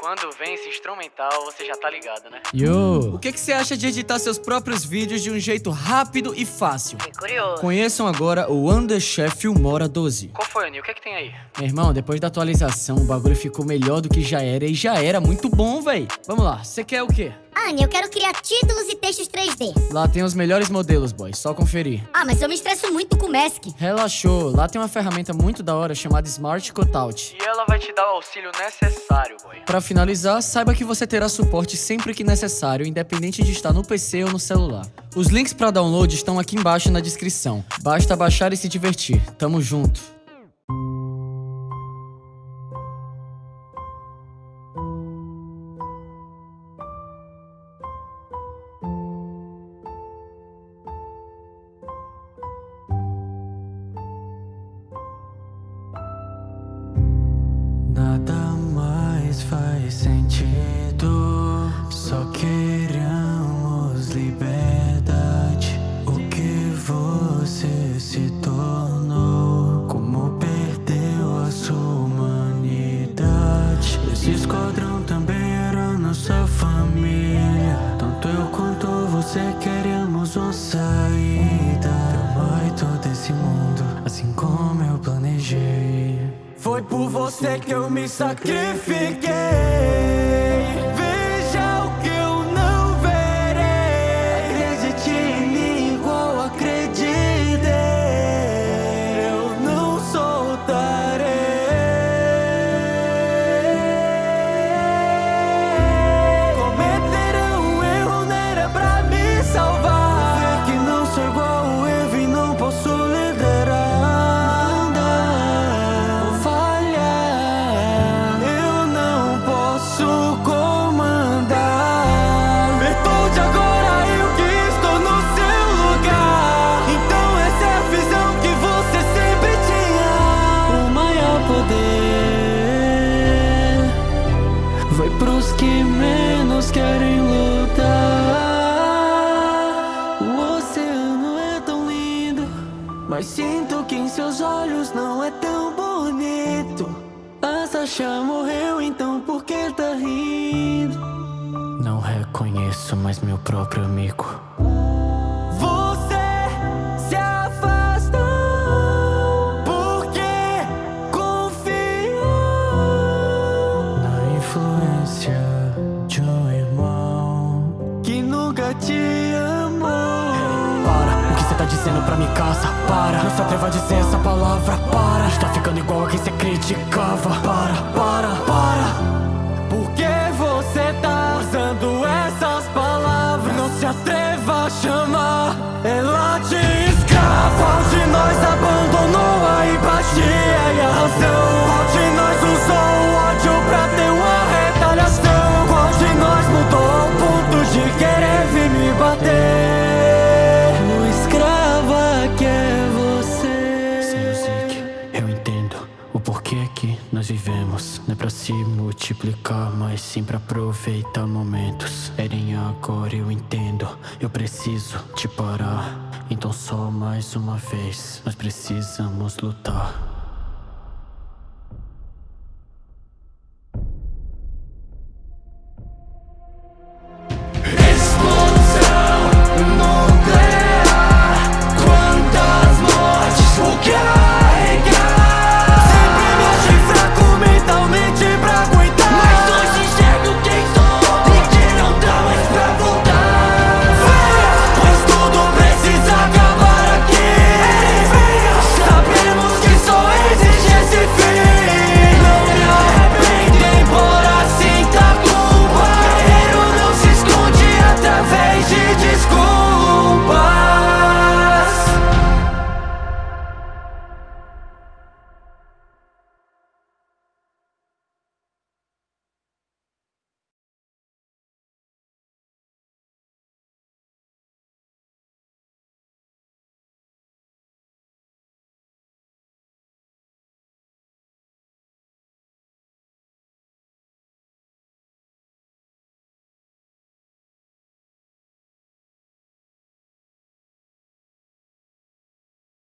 Quando vem esse instrumental, você já tá ligado, né? Yo! O que que você acha de editar seus próprios vídeos de um jeito rápido e fácil? Fiquei curioso. Conheçam agora o Underchef Filmora 12. Qual foi, Anil? O que é que tem aí? Meu irmão, depois da atualização, o bagulho ficou melhor do que já era e já era muito bom, véi. Vamos lá, você quer o quê? Anne, eu quero criar títulos e textos 3D. Lá tem os melhores modelos, boy, só conferir. Ah, mas eu me estresso muito com o Mask. Relaxou, lá tem uma ferramenta muito da hora chamada Smart Cutout. E ela vai te dar o auxílio necessário, boy. Pra finalizar, saiba que você terá suporte sempre que necessário, independente de estar no PC ou no celular. Os links pra download estão aqui embaixo na descrição. Basta baixar e se divertir. Tamo junto. Faz sentido. Só queremos Foi por você que eu me sacrifiquei. A Sasha morreu, então por que tá rindo? Não reconheço mais meu próprio amigo. Você se afastou porque confiou na influência de um irmão que nunca te amou. Para, o que você tá dizendo pra mim casa? Para, não se atreva a dizer essa palavra. Para, está ficando igual a quem você criticava. Atreva a chamar ela de escrava. Qual de nós abandonou a empatia e a razão? Multiplicar, mas sim pra aproveitar momentos. Eren, agora eu entendo. Eu preciso te parar. Então, só mais uma vez, nós precisamos lutar.